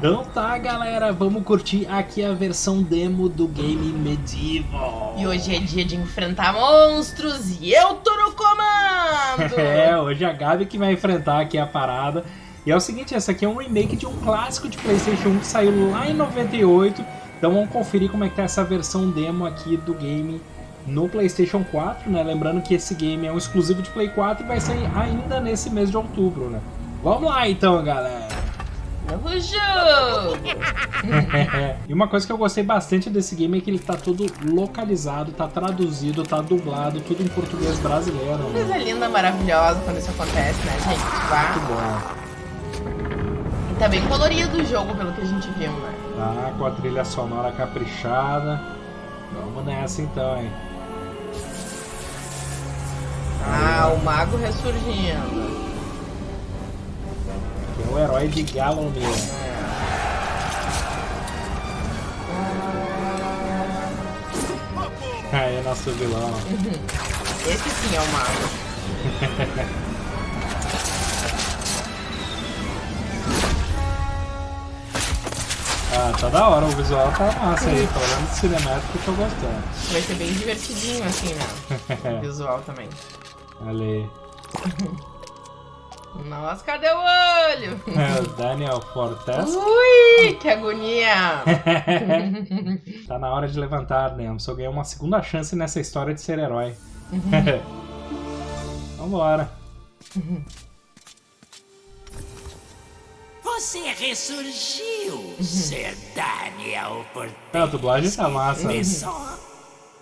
Então tá, galera, vamos curtir aqui a versão demo do game Medieval. E hoje é dia de enfrentar monstros e eu tô no comando! é, hoje é a Gabi que vai enfrentar aqui a parada. E é o seguinte, essa aqui é um remake de um clássico de Playstation 1 que saiu lá em 98. Então vamos conferir como é que tá essa versão demo aqui do game no Playstation 4, né? Lembrando que esse game é um exclusivo de Play 4 e vai sair ainda nesse mês de outubro, né? Vamos lá então, galera! Jogo! e uma coisa que eu gostei bastante desse game é que ele tá todo localizado, tá traduzido, tá dublado, tudo em português brasileiro. Coisa linda, maravilhosa quando isso acontece, né, gente? Vá. Muito bom. E tá bem colorido o jogo, pelo que a gente viu, né? Tá, com a trilha sonora caprichada. Vamos nessa então, hein? Ah, o mago ressurgindo. É o herói de Galomir. Aí é nosso vilão. Esse sim é o mago. Ah, tá da hora, o visual tá massa aí, pelo menos cinemático eu tô gostando. Vai ser bem divertidinho assim, né? o visual também. Olha aí. Nossa, cadê o olho? É, o Daniel Fortes. Ui, que agonia! tá na hora de levantar, né? Só ganhei uma segunda chance nessa história de ser herói. Vambora. Você ressurgiu, Sir Daniel Portez. a dublagem tá massa.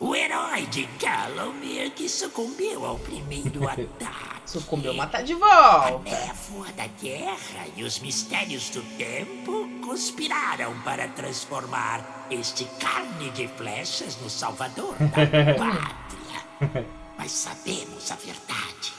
O herói de Galomir que sucumbiu ao primeiro ataque. Sucumbiu, mas tá de volta. A névoa da guerra e os mistérios do tempo conspiraram para transformar este carne de flechas no salvador da pátria. Mas sabemos a verdade.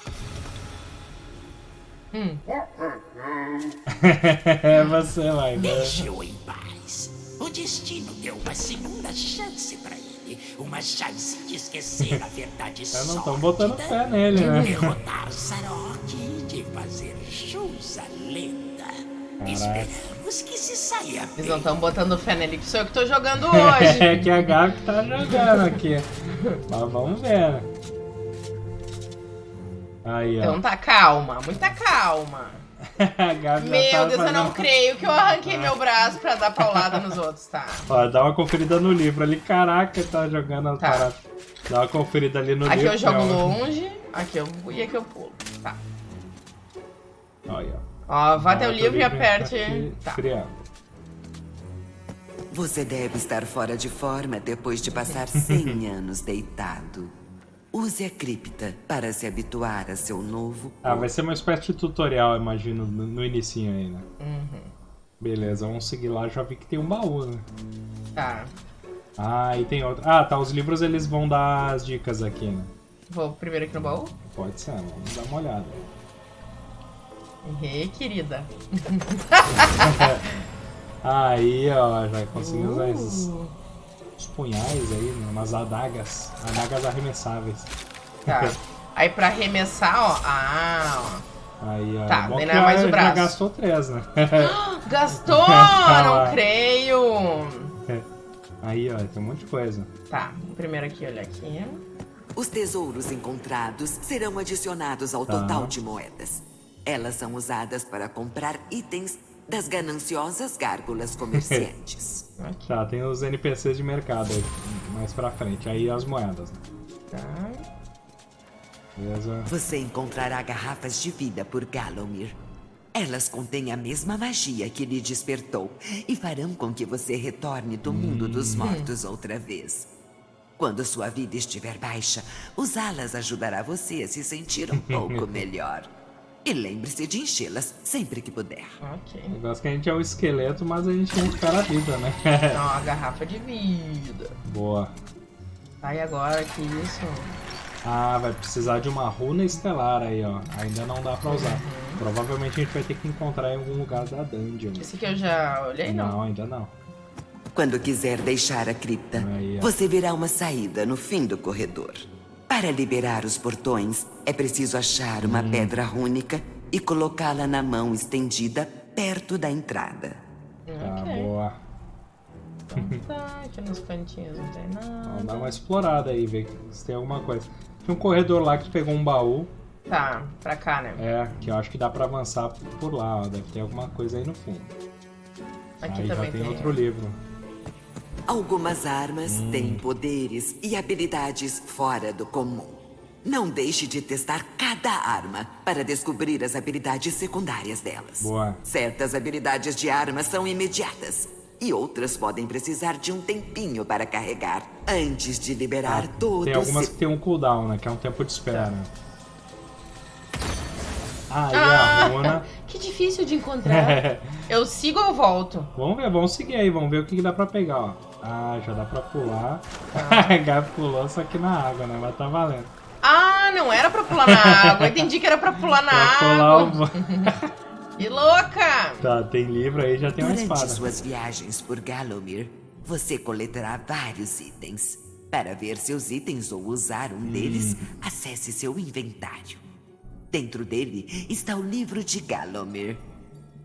Hum. Você vai? Deixe-o em paz. O destino deu uma segunda chance para ele. Uma chance de esquecer a verdade só. não estão botando fé nele, né? De derrotar Sarok e de fazer jus à lenda. Caraca. Esperamos que se saia bem. Eles não estão botando fé nele, que sou eu que tô jogando hoje. é que a Gabi tá jogando aqui. Mas vamos ver, né? Aí, então tá calma, muita calma. meu tá Deus, eu não creio que eu arranquei meu braço pra dar paulada nos outros, tá? Ó, dá uma conferida no livro ali. Caraca, tá jogando as tá. paradas. Dá uma conferida ali no aqui livro. Aqui eu jogo longe, aqui eu e aqui eu pulo. Tá. Olha. Ó, vá até o livro e aperte. Tá. Você deve estar fora de forma depois de passar 100 anos deitado. Use a cripta para se habituar a seu novo Ah, vai ser uma espécie de tutorial, imagino, no, no inicinho aí, né? Uhum. Beleza, vamos seguir lá. Já vi que tem um baú, né? Tá. Ah, e tem outro. Ah, tá. Os livros eles vão dar as dicas aqui, né? Vou primeiro aqui no baú? Pode ser, vamos dar uma olhada. Ih, querida. aí, ó, já consegui uh. usar esses uns punhais aí, né? umas adagas, adagas arremessáveis. Tá. aí pra arremessar, ó, ah, ó. Aí, ó. Tá, daí não é mais o braço. Já gastou três, né? gastou! não creio! Aí, ó, tem um monte de coisa. Tá, primeiro aqui, olha aqui. Os tesouros encontrados serão adicionados ao tá. total de moedas. Elas são usadas para comprar itens das gananciosas gárgulas comerciantes. tá, tem os NPCs de mercado aí, mais pra frente. Aí as moedas. Né? Tá. Beleza. Você encontrará garrafas de vida por Galomir. Elas contêm a mesma magia que lhe despertou e farão com que você retorne do mundo dos hum. mortos outra vez. Quando sua vida estiver baixa, usá-las ajudará você a se sentir um pouco melhor. E lembre-se de enchê-las sempre que puder. Ok. Eu gosto que a gente é o esqueleto, mas a gente recupera a vida, né? Não, a garrafa de vida. Boa. Aí agora que isso. Ah, vai precisar de uma runa estelar aí, ó. Ainda não dá pra usar. Uhum. Provavelmente a gente vai ter que encontrar em algum lugar da dungeon. Esse aqui eu já olhei, não? Não, ainda não. Quando quiser deixar a cripta, aí, você verá uma saída no fim do corredor. Para liberar os portões, é preciso achar uma hum. pedra rúnica e colocá-la na mão estendida perto da entrada. Tá. Tá, aqui nos cantinhos não tem nada. Vamos dar uma explorada aí, ver se tem alguma coisa. Tem um corredor lá que pegou um baú. Tá, pra cá, né? É, que eu acho que dá pra avançar por lá, ó. Deve ter alguma coisa aí no fundo. Aqui aí já também tem, tem. outro livro. Algumas armas têm poderes e habilidades fora do comum. Não deixe de testar cada arma para descobrir as habilidades secundárias delas. Boa. Certas habilidades de armas são imediatas. E outras podem precisar de um tempinho para carregar antes de liberar todo Tem algumas seu... que tem um cooldown, né? Que é um tempo de espera. Ah, e Ah, a runa. que difícil de encontrar. Eu sigo ou volto? vamos ver, vamos seguir aí, vamos ver o que, que dá pra pegar, ó. Ah, já dá pra pular. Tá. Gabi pulou, só que na água, né? Mas tá valendo. Ah, não era pra pular na água. Eu entendi que era pra pular na Pra pular água. o... Que louca! Tá, tem livro aí, já tem uma Durante espada. suas viagens por Galomir, você coletará vários itens. Para ver seus itens ou usar um deles, Hum. acesse seu inventário. Dentro dele está o livro de Galomir,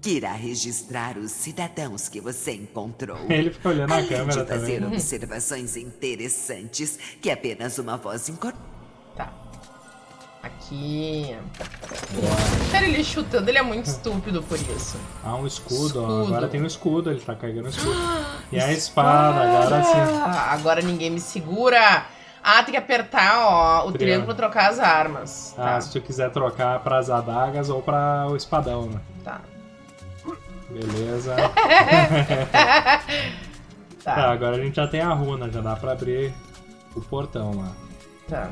que irá registrar os cidadãos que você encontrou. Ele fica olhando a Além câmera de fazer também. observações interessantes que apenas uma voz incorpora. Tá. Aqui. Sério, ele chutando, ele é muito estúpido por isso. Ah, um escudo, ó. Escudo. Agora tem um escudo, ele tá carregando um escudo. E a espada, agora sim. Ah, agora ninguém me segura. Ah, tem que apertar, ó, o Triângulo. triângulo pra trocar as armas. Ah, Tá, se tu quiser trocar pras adagas ou pra o espadão, né? tá. Beleza. Tá, Tá, agora a gente já tem a runa, já dá pra abrir o portão lá. tá.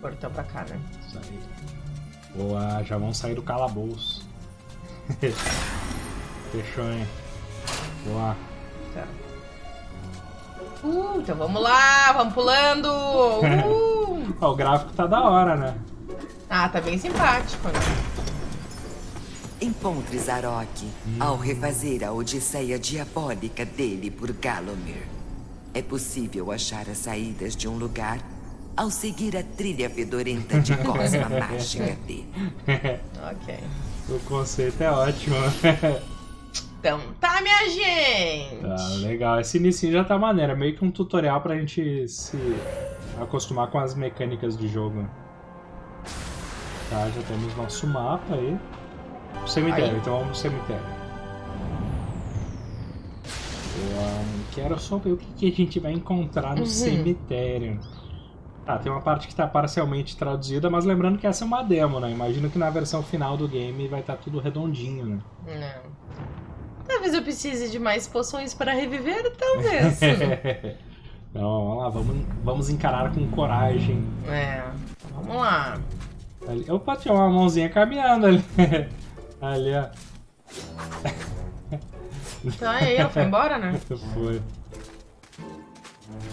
Portão pra cá, né? Isso aí. Boa, já vão sair do calabouço. Fechou, hein? Boa. Tá. Uh, então vamos lá, vamos pulando. Uh. O gráfico tá da hora, né? Ah, tá bem simpático, né? Encontre Zarok ao refazer a odisseia diabólica dele por Galomir. É possível achar as saídas de um lugar ao seguir a trilha fedorenta de cosma mágica dele. Ok. o conceito é ótimo. Então tá, minha gente. tá, legal. Esse início já tá maneiro. É meio que um tutorial pra gente se acostumar com as mecânicas de jogo. Tá, já temos nosso mapa aí. Cemitério, Aí. então vamos pro cemitério. Eu quero só ver o que, que a gente vai encontrar no Uhum. cemitério. Tá, tem uma parte que tá parcialmente traduzida, mas lembrando que essa é uma demo, né? Imagino que na versão final do game vai estar tudo redondinho, né? Não. Talvez eu precise de mais poções para reviver, talvez. Então, vamos lá, vamos, vamos encarar com coragem. é. Vamos lá. Ali, opa, tinha uma mãozinha caminhando ali. ali, ó. Então aí, ela foi embora, né? Foi.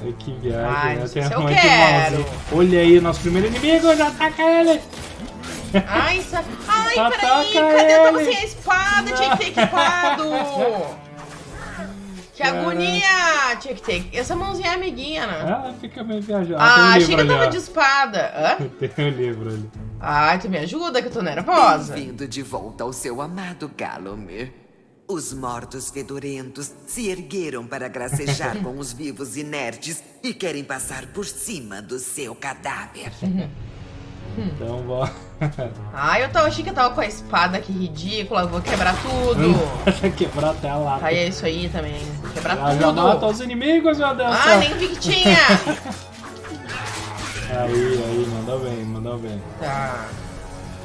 Ai, que viagem, Ai, né? não Tem eu quero. Olha aí, nosso primeiro inimigo, já ataca ele! Ai, sa... Ai Ataca peraí, cadê? Eu tava sem a espada, tinha que ter equipado. Que Cara. agonia! Tinha que ter. Essa mãozinha é amiguinha, né? Ela fica meio viajando. Ah, um achei livro que eu tava de espada. Hã? Tem um livro ali. Ai, tu me ajuda que eu tô nervosa. Bem-vindo de volta ao seu amado Galomir. Os mortos fedorentos se ergueram para gracejar com os vivos inertes e querem passar por cima do seu cadáver. Então, bora. Ai, eu tava, achei que eu tava com a espada, que ridícula, vou quebrar tudo. Quebrar até a lata. Aí é isso aí também. Quebrar Já, já mata tudo. os inimigos, meu Deus Ah, nem vi que tinha. Aí, aí, mandou bem, mandou bem. Tá.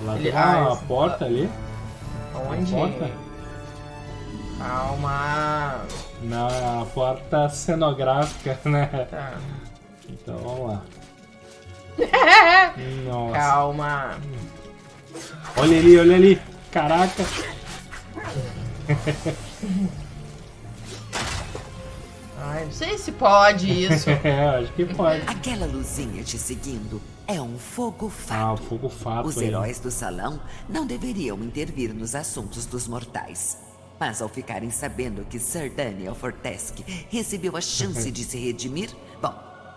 Lá Ele- tem uma ah, porta ali. Onde? porta? Calma. Não, é a porta cenográfica, né? Tá. Então vamos lá. Nossa. Calma. Olha ali, olha ali. Caraca. Ai, não sei se pode isso. é, acho que pode. Aquela luzinha te seguindo é um fogo Ah, o fato. fogo fato Os aí. heróis do salão não deveriam intervir nos assuntos dos mortais. Mas ao ficarem sabendo que Sir Daniel Fortesque recebeu a chance de se redimir,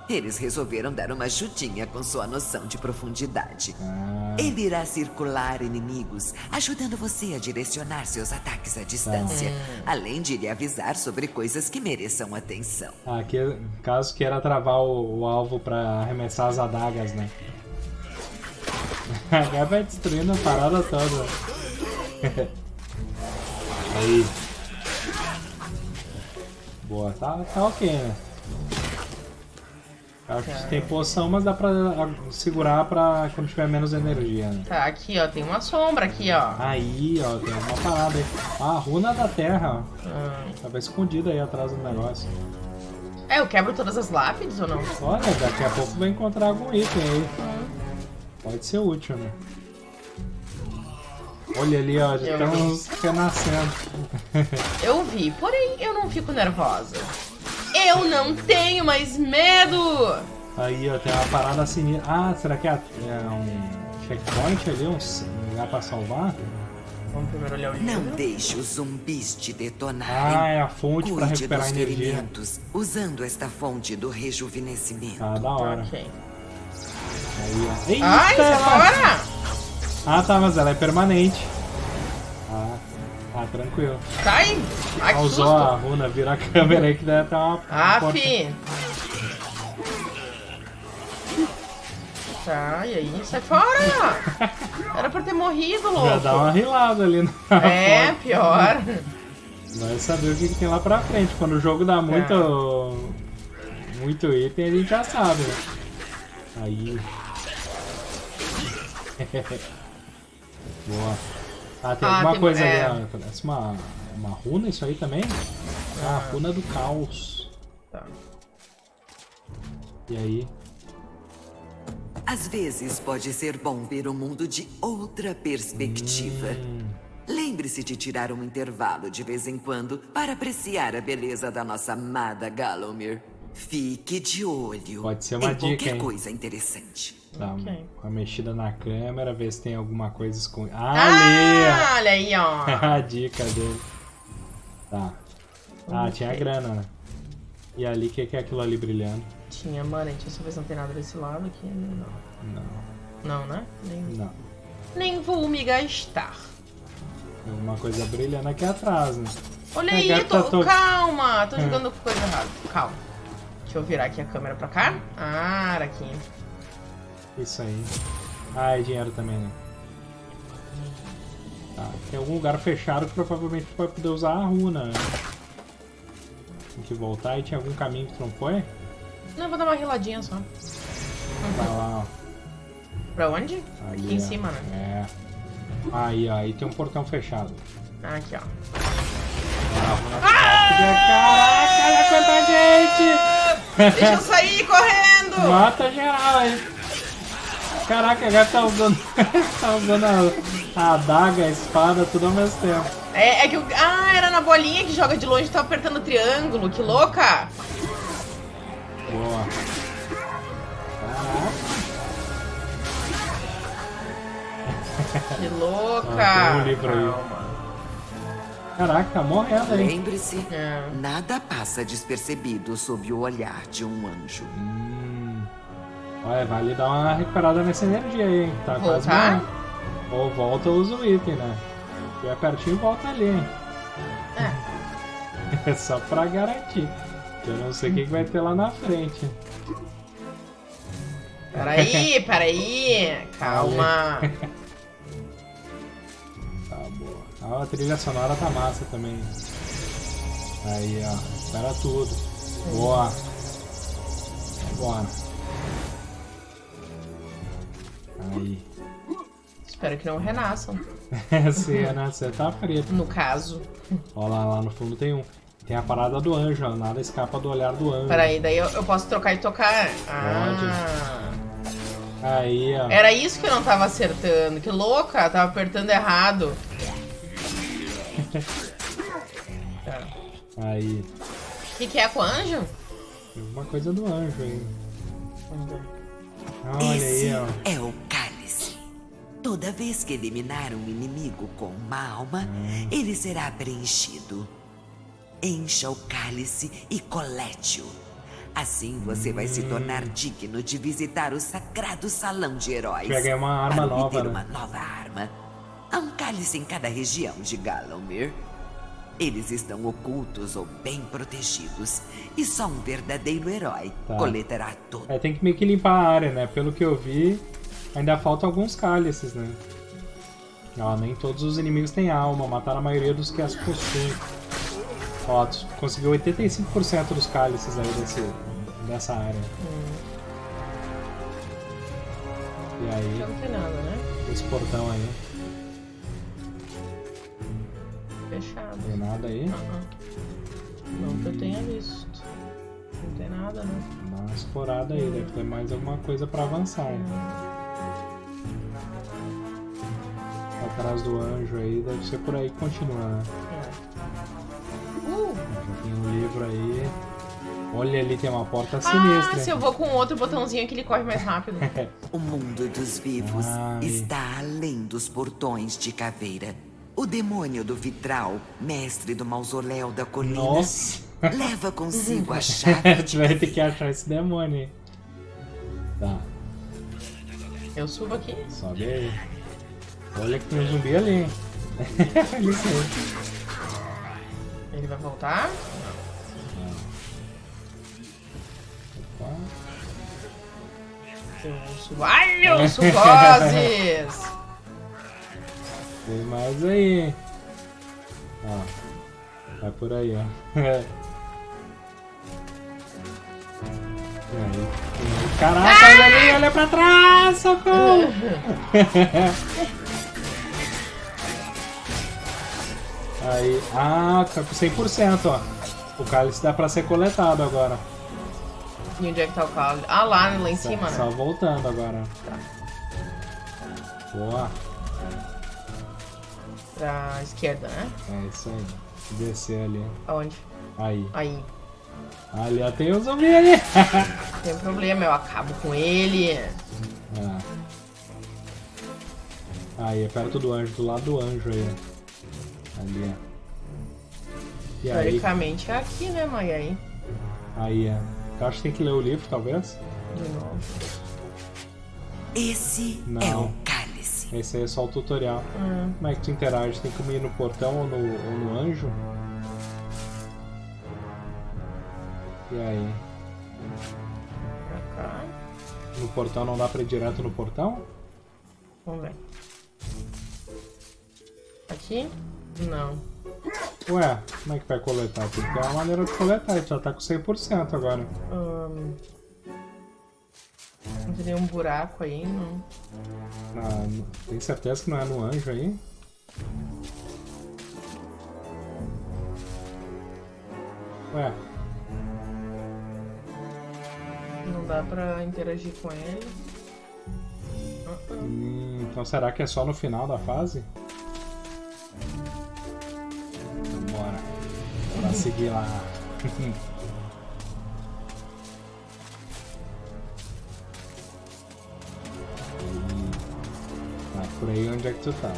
Eles resolveram dar uma chutinha com sua noção de profundidade. Ah. Ele irá circular inimigos, ajudando você a direcionar seus ataques à distância, ah. além de lhe avisar sobre coisas que mereçam atenção. Ah, que, caso queira travar o, o alvo para arremessar as adagas, né? Agora vai destruindo a parada toda. Aí. Boa, tá, tá ok, né? Acho que tem poção, mas dá pra segurar pra quando tiver menos energia, né? Tá, aqui ó, tem uma sombra aqui ó. Aí ó, tem uma parada aí. Ah, a runa da terra, ó. Ah. Tava escondida aí atrás do negócio. É, eu quebro todas as lápides ou não? Olha, daqui a pouco vai encontrar algum item aí. Ah. Pode ser útil, né? Olha ali, ó, já estamos renascendo. Eu vi, porém eu não fico nervosa. Eu não tenho mais medo! Aí, ó, tem uma parada assim. Ah, será que é, é um checkpoint ali? Um lugar pra salvar? Vamos primeiro olhar o livro. Não deixe os zumbis te detonar. Ah, é a fonte para recuperar energia. Usando esta fonte do rejuvenescimento. Ah, da hora. Ok. Aí, ó. Eita, Ai, é fora! Ah, tá, mas ela é permanente. Ah, tranquilo. Cai! Ai, que Usou a runa, vira a câmera aí que deve estar uma. Ah, porta. fi! Tá, e aí? Sai fora! Era pra ter morrido, louco. Já dá uma rilada ali na É, porta. pior. Vai saber o que, que, tem lá pra frente. Quando o jogo dá muito. É. Muito item, a gente já sabe. Aí. Boa. Ah, tem ah, alguma tem, coisa é... ali. Parece uma, uma runa isso aí também? Ah, ah. runa do caos. Tá. E aí? Às vezes pode ser bom ver o mundo de outra perspectiva. Hum. Lembre-se de tirar um intervalo de vez em quando para apreciar a beleza da nossa amada Galomir. Fique de olho. Pode ser uma dica, qualquer hein? coisa interessante. Dá okay. uma mexida na câmera, ver se tem alguma coisa escondida. Ah, ali! Ah, olha aí, ó. a dica dele. Tá. Ah, tinha grana, né? E ali, o que, que é aquilo ali brilhando? Tinha, mano, deixa eu ver se não tem nada desse lado aqui. Não. Não. Não, né? Nem... Não. Nem vou me gastar. Tem alguma coisa brilhando aqui atrás, né? Olha aí, tô... Tô... calma! Tô jogando coisa errada. Calma. Deixa eu virar aqui a câmera pra cá. Ah, aqui. Isso aí. Ah, é dinheiro também, né? Tá, tem algum lugar fechado que provavelmente vai poder usar a runa, né? Tem que voltar e tinha algum caminho que tu não foi? Não, vou dar uma riladinha só. Vai lá, ó. Pra onde? Aí, aqui em cima, né? É. Aí, ó, aí tem um portão fechado. Ah, aqui, ó. Ah, Caraca, olha quanta gente! Deixa eu sair correndo! Mata geral aí. Caraca, a gata tá usando, tá usando a, a adaga, a espada, tudo ao mesmo tempo. É, é que o. Ah, era na bolinha que joga de longe, tá apertando o triângulo, que louca! Boa. Caraca. Que louca! Ah, tem um livro aí. Caraca, tá morrendo aí. Lembre-se, é. nada passa despercebido sob o olhar de um anjo. Hum. Olha, vale dar uma recuperada nessa energia aí, hein? Tá Voltar? quase morrendo. Ou volta usa o item, né? Se é pertinho, volta ali, hein? É. é só pra garantir. Eu não sei o que, que vai ter lá na frente. Peraí, peraí. Calma. tá boa. Ah, a trilha sonora tá massa também. Aí, ó. Espera tudo. Boa. Bora. Aí. Espero que não renasçam. Se renascer, tá preto. No caso. Olha lá, lá no fundo tem um. Tem a parada do anjo, ó. Nada escapa do olhar do anjo. Peraí, daí eu, eu posso trocar e tocar. Ah. Aí, ó. Era isso que eu não tava acertando. Que louca, tava apertando errado. Aí. O que, que é com o anjo? Uma coisa do anjo aí. Olha Esse aí, ó. é o. Toda vez que eliminar um inimigo com uma alma, ele será preenchido. Encha o cálice e colete-o. Assim você vai se tornar digno de visitar o sagrado salão de heróis. Ganhar uma arma para nova, né? uma nova arma. Há um cálice em cada região de Galomir. Eles estão ocultos ou bem protegidos. E só um verdadeiro herói Tá. coletará tudo. É, tem que meio que limpar a área, né? Pelo que eu vi, ainda faltam alguns cálices, né? Ó, nem todos os inimigos têm alma, mataram a maioria dos que as possuem. Ó, tu conseguiu 85% dos cálices aí desse, dessa área. E aí, Já não tem nada, né? esse portão aí, Fechado. tem nada aí? Ah, Não que eu tenha visto. Não tem nada, né? Dá uma explorada aí, deve ter mais alguma coisa pra avançar. hein? Atrás do anjo aí, deve ser por aí que continua, né? É. Uh! Já tem um livro aí. Olha ali, tem uma porta Ah, sinistra. se eu vou com outro botãozinho que ele corre mais rápido. O mundo dos vivos Ai. está além dos portões de caveira. O demônio do vitral, mestre do mausoléu da colina, Nossa! leva consigo a chave tu vai ter que achar esse demônio aí. Tá, Eu subo aqui. sobe aí. Olha que tem um zumbi ali, aí. Ele vai voltar. Opa. Subo. Ai, eu suboses! Tem mais aí. Ó. Vai por aí, ó. Aí? Caraca, olha ali, olha pra trás, socorro! Aí, ah, tá com 100%, ó. O cálice dá pra ser coletado agora. E onde é que tá o carro? Ah, lá, lá em cima, Só né? voltando agora. Boa, Pra esquerda, né? é isso aí. Descer ali. Aonde? Aí. Aí. Ali, ó, tem um zumbi ali. Tem problema, eu acabo com ele. Ah. Aí, é perto do anjo, do lado do anjo aí. ó. Ali, ó. E aí, Teoricamente é aqui, né, mãe? Aí. aí, é. Eu acho que tem que ler o livro, talvez. De novo. Esse Não. é o cálice. Esse aí é só o tutorial. Hum. Como é que tu interage? Tem que ir no portão ou no, ou no anjo? E aí? Pra cá. No portão não dá pra ir direto no portão? Vamos ver. Aqui? Não. Ué, como é que vai coletar? Tem que ter uma maneira de coletar, ele já tá com 100% agora. Hum. Não tem nenhum buraco aí, não. Ah, tem certeza que não é no anjo aí? Ué, Não dá pra interagir com ele. Hum, então será que é só no final da fase? Seguir lá. Tá por aí onde é que tu tá?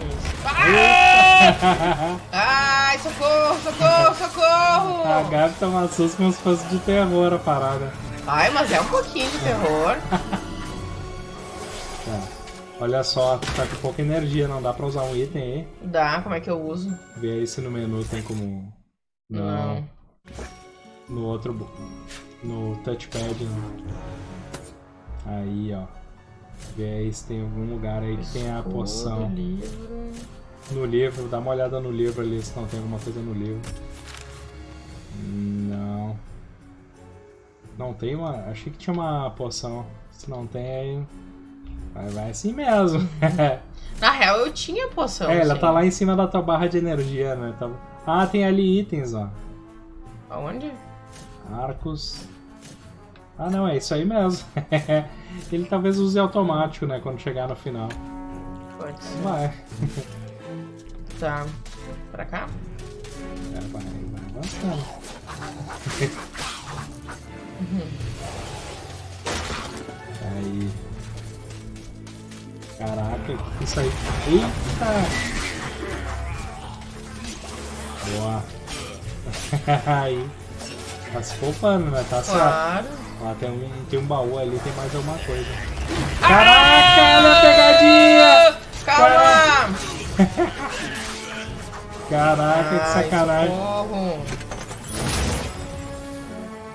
Isso. Ah! Ai, socorro, socorro, A socorro! Gabi toma susto como se fosse de terror a parada. Ai, mas é um pouquinho de terror. Tá. Olha só, tu tá com pouca energia, não dá pra usar um item aí. Dá, como é que eu uso? Vê aí se no menu tem como. Não. No outro. No touchpad. Não. Aí, ó. Vê aí se tem algum lugar aí que tem a poção. livro. No livro, dá uma olhada no livro ali se não tem alguma coisa no livro. Não. Não tem uma. Achei que tinha uma poção. Se não tem, aí. Vai, vai assim mesmo. Na real, eu tinha poção. é, ela sim. tá lá em cima da tua barra de energia, né? Tá- Ah, tem ali itens, ó. Aonde? Arcos. Ah, não, é isso aí mesmo. Ele talvez use automático, né? Quando chegar no final. Pode ser. Vai. Tá. Pra cá? É, vai, vai avançando. Aí. Caraca, que isso aí? Eita! Boa. aí. Tá se poupando, né? Tá claro. Lá tem um, tem um baú ali, tem mais alguma coisa. Caraca, olha a pegadinha! Calma! Caraca, que sacanagem.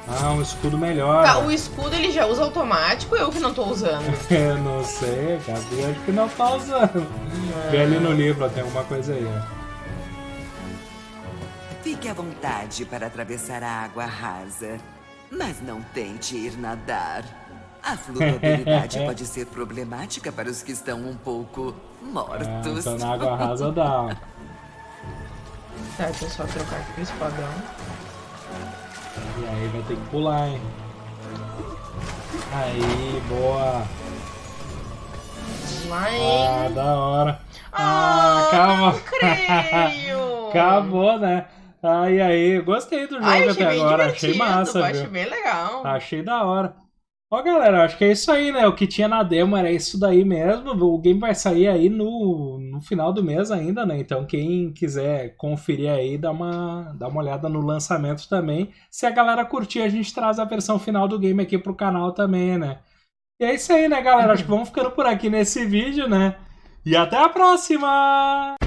Ah, um escudo melhor. Tá, o escudo ele já usa automático ou eu que não tô usando? eu não sei, Gabi acho que não tá usando. Vê ali no livro, tem alguma coisa aí, ó. Fique à vontade para atravessar a água rasa, mas não tente ir nadar. A flutuabilidade pode ser problemática para os que estão um pouco mortos. É, então na água rasa dá. Tá, deixa eu só trocar aqui o espadão. E aí vai ter que pular, hein? Aí, boa! Hein? Ah, da hora! Ah, ah calma! creio! Acabou, né? Aí, aí, gostei do jogo Ai, até agora, achei massa, Achei bem legal. Achei da hora. Ó, galera, acho que é isso aí, né? O que tinha na demo era isso daí mesmo. O game vai sair aí no, no final do mês ainda, né? Então, quem quiser conferir aí, dá uma, dá uma olhada no lançamento também. Se a galera curtir, a gente traz a versão final do game aqui pro canal também, né? E é isso aí, né, galera? Acho que vamos ficando por aqui nesse vídeo, né? E até a próxima!